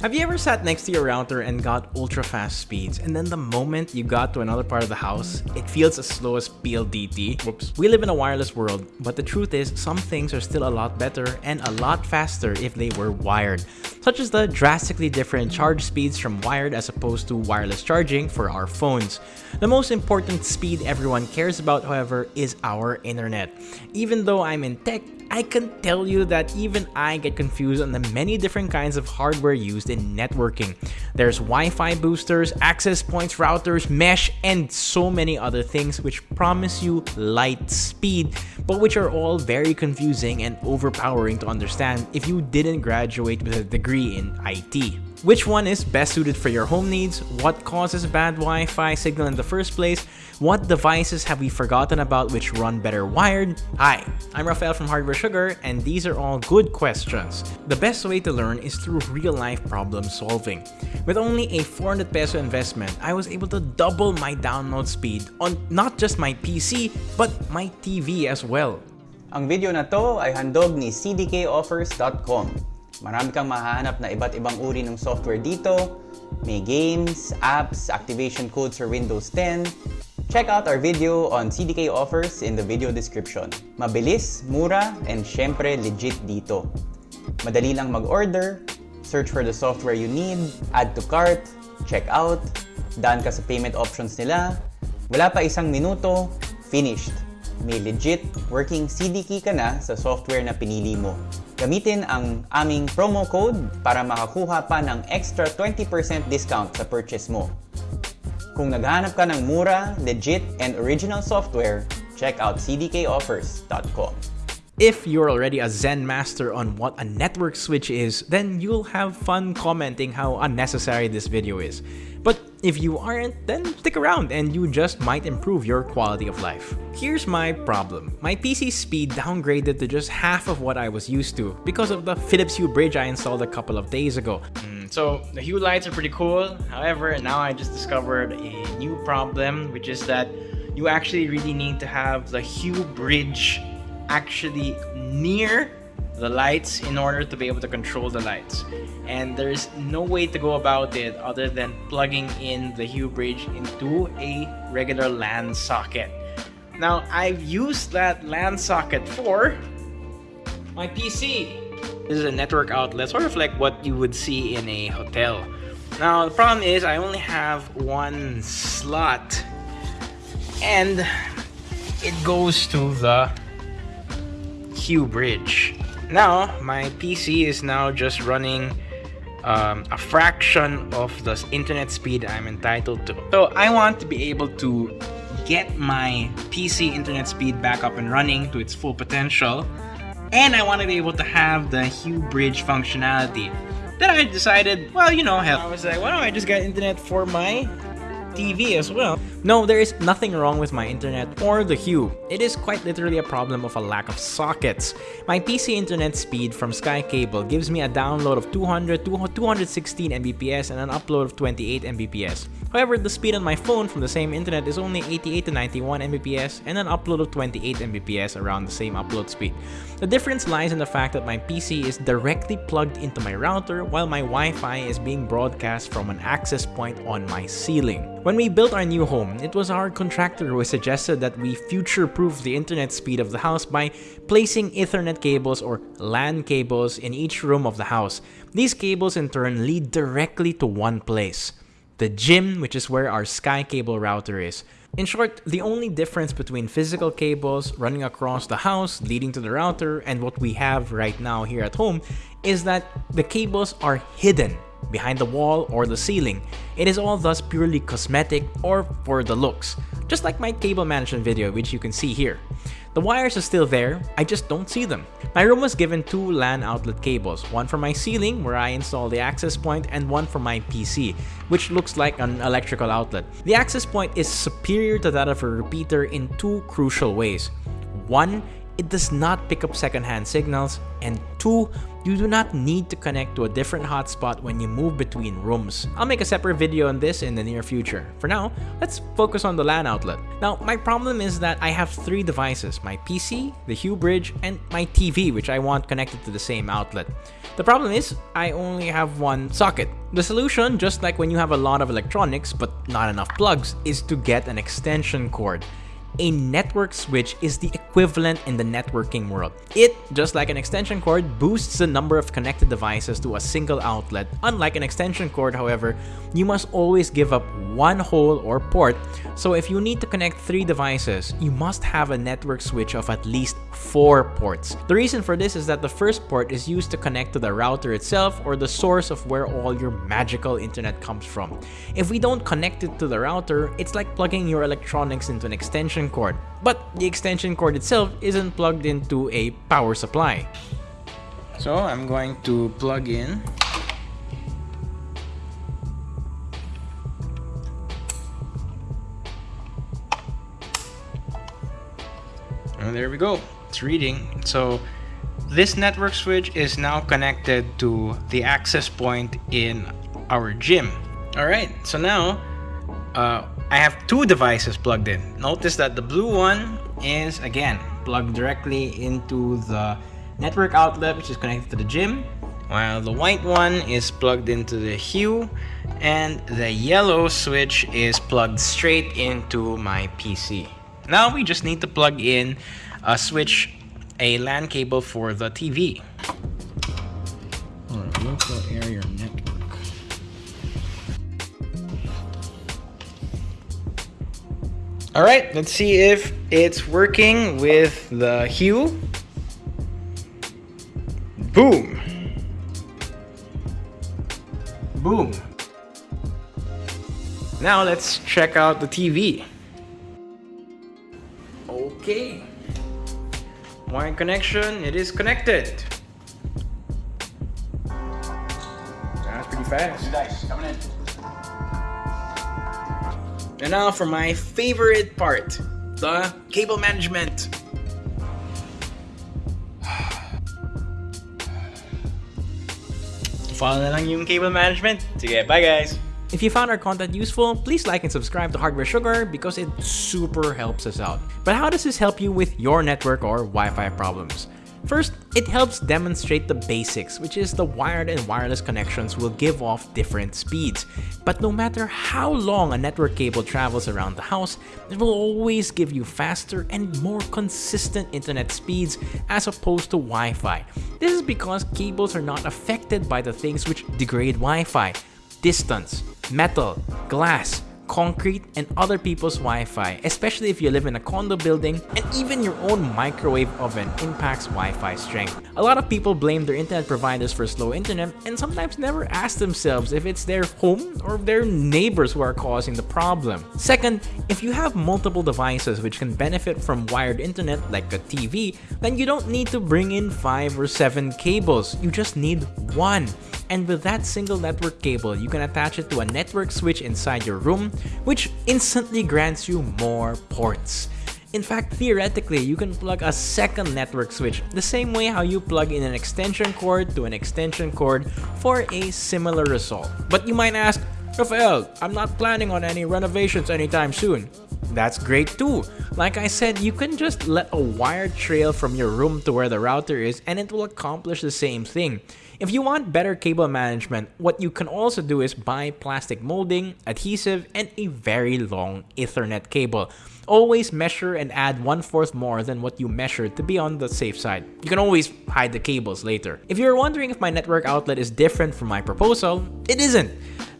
Have you ever sat next to your router and got ultra fast speeds and then the moment you got to another part of the house, it feels as slow as PLDT? Whoops. We live in a wireless world, but the truth is some things are still a lot better and a lot faster if they were wired, such as the drastically different charge speeds from wired as opposed to wireless charging for our phones. The most important speed everyone cares about, however, is our internet. Even though I'm in tech, I can tell you that even I get confused on the many different kinds of hardware used in networking. There's Wi-Fi boosters, access points, routers, mesh, and so many other things which promise you light speed, but which are all very confusing and overpowering to understand if you didn't graduate with a degree in IT. Which one is best suited for your home needs? What causes bad Wi-Fi signal in the first place? What devices have we forgotten about which run better wired? Hi, I'm Rafael from Hardware Sugar, and these are all good questions. The best way to learn is through real-life problem solving. With only a 400 peso investment, I was able to double my download speed on not just my PC, but my TV as well. Ang video na to ay handog ni cdkoffers.com. Marami kang mahahanap na iba't ibang uri ng software dito. May games, apps, activation codes for Windows 10. Check out our video on CDK offers in the video description. Mabilis, mura, and syempre legit dito. Madali lang mag-order, search for the software you need, add to cart, check out, daan ka sa payment options nila, wala pa isang minuto, finished. May legit working CDK ka na sa software na pinili mo. Gamitin ang aming promo code para makakuha pa ng extra 20% discount sa purchase mo. Kung naghahanap ka ng mura, legit, and original software, check out cdkoffers.com. If you're already a Zen master on what a network switch is, then you'll have fun commenting how unnecessary this video is. But if you aren't, then stick around and you just might improve your quality of life. Here's my problem. My PC speed downgraded to just half of what I was used to because of the Philips Hue bridge I installed a couple of days ago. Mm, so the Hue lights are pretty cool. However, now I just discovered a new problem, which is that you actually really need to have the Hue bridge actually near the lights in order to be able to control the lights. And there's no way to go about it other than plugging in the Hue bridge into a regular LAN socket. Now I've used that LAN socket for my PC this is a network outlet sort of like what you would see in a hotel. Now the problem is I only have one slot and it goes to the Hue bridge. Now, my PC is now just running um, a fraction of the internet speed I'm entitled to. So I want to be able to get my PC internet speed back up and running to its full potential. And I want to be able to have the Hue bridge functionality. Then I decided, well, you know, hell, I was like, why don't I just get internet for my TV as well. No, there is nothing wrong with my internet or the Hue. It is quite literally a problem of a lack of sockets. My PC internet speed from Sky Cable gives me a download of 200 216 Mbps and an upload of 28 Mbps. However, the speed on my phone from the same internet is only 88 to 91 Mbps and an upload of 28 Mbps around the same upload speed. The difference lies in the fact that my PC is directly plugged into my router while my Wi-Fi is being broadcast from an access point on my ceiling. When we built our new home, it was our contractor who suggested that we future-proof the internet speed of the house by placing Ethernet cables or LAN cables in each room of the house. These cables in turn lead directly to one place, the gym, which is where our Sky Cable router is. In short, the only difference between physical cables running across the house leading to the router and what we have right now here at home is that the cables are hidden behind the wall or the ceiling. It is all thus purely cosmetic or for the looks, just like my cable management video which you can see here. The wires are still there, I just don't see them. My room was given two LAN outlet cables, one for my ceiling where I install the access point and one for my PC, which looks like an electrical outlet. The access point is superior to that of a repeater in two crucial ways. One, it does not pick up secondhand signals, and two, You do not need to connect to a different hotspot when you move between rooms. I'll make a separate video on this in the near future. For now, let's focus on the LAN outlet. Now, my problem is that I have three devices, my PC, the Hue Bridge, and my TV, which I want connected to the same outlet. The problem is, I only have one socket. The solution, just like when you have a lot of electronics but not enough plugs, is to get an extension cord a network switch is the equivalent in the networking world. It, just like an extension cord, boosts the number of connected devices to a single outlet. Unlike an extension cord, however, you must always give up one hole or port, so if you need to connect three devices, you must have a network switch of at least four ports. The reason for this is that the first port is used to connect to the router itself or the source of where all your magical internet comes from. If we don't connect it to the router, it's like plugging your electronics into an extension cord, but the extension cord itself isn't plugged into a power supply. So I'm going to plug in And there we go. It's reading. So this network switch is now connected to the access point in our gym. All right, so now uh, I have two devices plugged in. Notice that the blue one is, again, plugged directly into the network outlet, which is connected to the gym, while the white one is plugged into the Hue, and the yellow switch is plugged straight into my PC. Now we just need to plug in a switch, a LAN cable for the TV. Or local area network. All right, let's see if it's working with the hue. Boom. Boom. Now let's check out the TV. Okay. Wire connection, it is connected. That's pretty fast. Dice, coming in. And now for my favorite part, the cable management. Follow na lang yung cable management. Sige, bye guys! If you found our content useful, please like and subscribe to Hardware Sugar because it super helps us out. But how does this help you with your network or Wi-Fi problems? First, it helps demonstrate the basics, which is the wired and wireless connections will give off different speeds. But no matter how long a network cable travels around the house, it will always give you faster and more consistent internet speeds as opposed to Wi-Fi. This is because cables are not affected by the things which degrade Wi-Fi. Distance, metal, glass, concrete, and other people's Wi-Fi, especially if you live in a condo building, and even your own microwave oven impacts Wi-Fi strength. A lot of people blame their internet providers for slow internet and sometimes never ask themselves if it's their home or their neighbors who are causing the problem. Second, if you have multiple devices which can benefit from wired internet like a TV, then you don't need to bring in 5 or 7 cables, you just need one. And with that single network cable, you can attach it to a network switch inside your room, which instantly grants you more ports. In fact, theoretically, you can plug a second network switch the same way how you plug in an extension cord to an extension cord for a similar result. But you might ask, Rafael, I'm not planning on any renovations anytime soon. That's great too. Like I said, you can just let a wire trail from your room to where the router is and it will accomplish the same thing. If you want better cable management, what you can also do is buy plastic molding, adhesive, and a very long ethernet cable. Always measure and add one-fourth more than what you measured to be on the safe side. You can always hide the cables later. If you're wondering if my network outlet is different from my proposal, it isn't.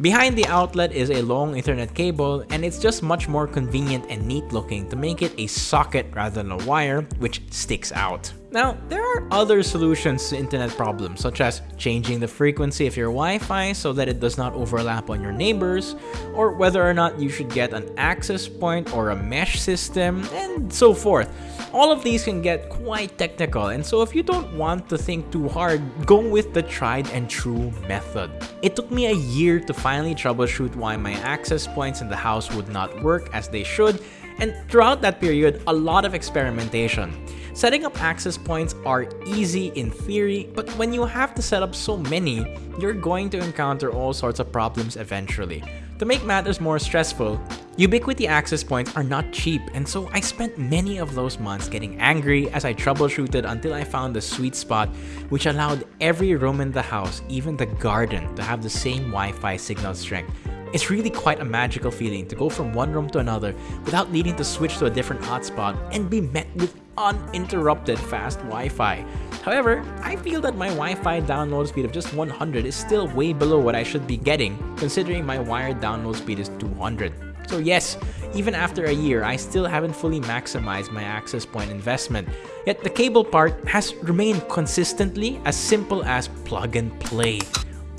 Behind the outlet is a long ethernet cable and it's just much more convenient and neat looking to make it a socket rather than a wire which sticks out. Now, there are other solutions to internet problems, such as changing the frequency of your Wi-Fi so that it does not overlap on your neighbors, or whether or not you should get an access point or a mesh system, and so forth. All of these can get quite technical, and so if you don't want to think too hard, go with the tried and true method. It took me a year to finally troubleshoot why my access points in the house would not work as they should, and throughout that period, a lot of experimentation. Setting up access points are easy in theory, but when you have to set up so many, you're going to encounter all sorts of problems eventually. To make matters more stressful, Ubiquiti access points are not cheap, and so I spent many of those months getting angry as I troubleshooted until I found the sweet spot which allowed every room in the house, even the garden, to have the same Wi-Fi signal strength. It's really quite a magical feeling to go from one room to another without needing to switch to a different hotspot and be met with uninterrupted fast Wi-Fi. However, I feel that my Wi-Fi download speed of just 100 is still way below what I should be getting considering my wired download speed is 200. So yes, even after a year, I still haven't fully maximized my access point investment. Yet the cable part has remained consistently as simple as plug and play.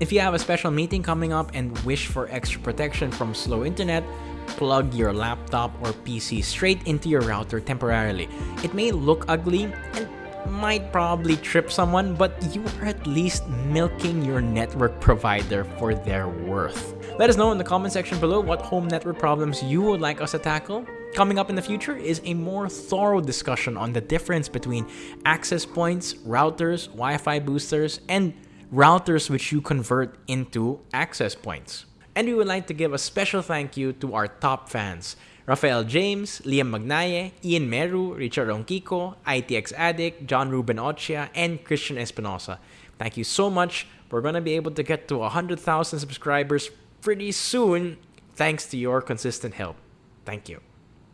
If you have a special meeting coming up and wish for extra protection from slow internet, plug your laptop or PC straight into your router temporarily. It may look ugly and might probably trip someone, but you are at least milking your network provider for their worth. Let us know in the comment section below what home network problems you would like us to tackle. Coming up in the future is a more thorough discussion on the difference between access points, routers, Wi-Fi boosters, and routers which you convert into access points. And we would like to give a special thank you to our top fans, Rafael James, Liam Magnaye, Ian Meru, Richard Ronquico, ITX Addict, John Ruben Ochia, and Christian Espinosa. Thank you so much. We're going to be able to get to 100,000 subscribers pretty soon thanks to your consistent help. Thank you.